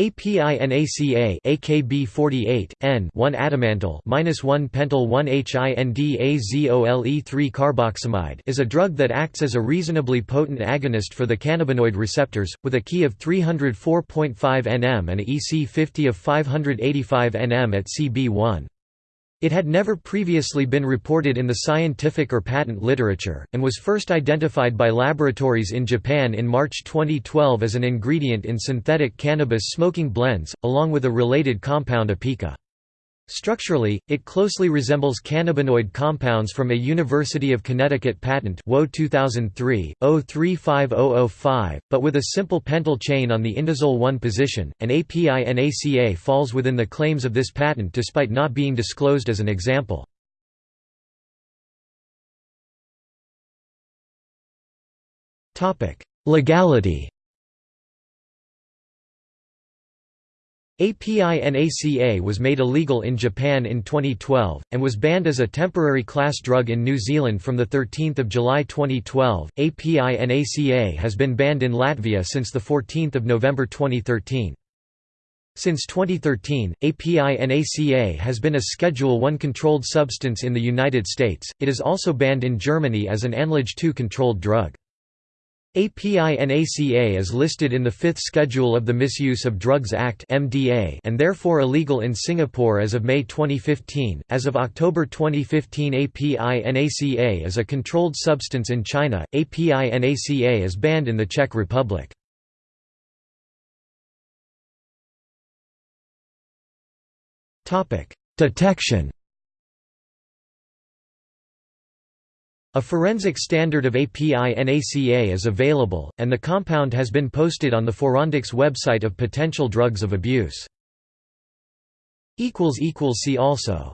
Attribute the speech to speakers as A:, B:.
A: APINACA AKB 48 N 1 adamantyl minus 1 pentyl 1 HINDAZOLE 3 carboxamide is a drug that acts as a reasonably potent agonist for the cannabinoid receptors, with a Ki of 304.5 nm and a EC50 of 585 nm at CB1. It had never previously been reported in the scientific or patent literature, and was first identified by laboratories in Japan in March 2012 as an ingredient in synthetic cannabis smoking blends, along with a related compound apica. Structurally, it closely resembles cannabinoid compounds from a University of Connecticut patent WO 2003, 035005, but with a simple pentyl chain on the indazole 1 position, and API-NACA falls within the claims of this patent despite not being disclosed as an example. Legality API-NACA was made illegal in Japan in 2012, and was banned as a temporary class drug in New Zealand from 13 July 2012. API-NACA has been banned in Latvia since the 14 November 2013. Since 2013, API-NACA has been a Schedule I controlled substance in the United States, it is also banned in Germany as an ANLAGE II controlled drug. API-NACA is listed in the Fifth Schedule of the Misuse of Drugs Act (MDA) and therefore illegal in Singapore as of May 2015. As of October 2015, API-NACA is a controlled substance in China. API-NACA is banned in the Czech Republic. Topic: Detection. A forensic standard of API-NACA is available, and the compound has been posted on the Forendex website of potential drugs of abuse. See also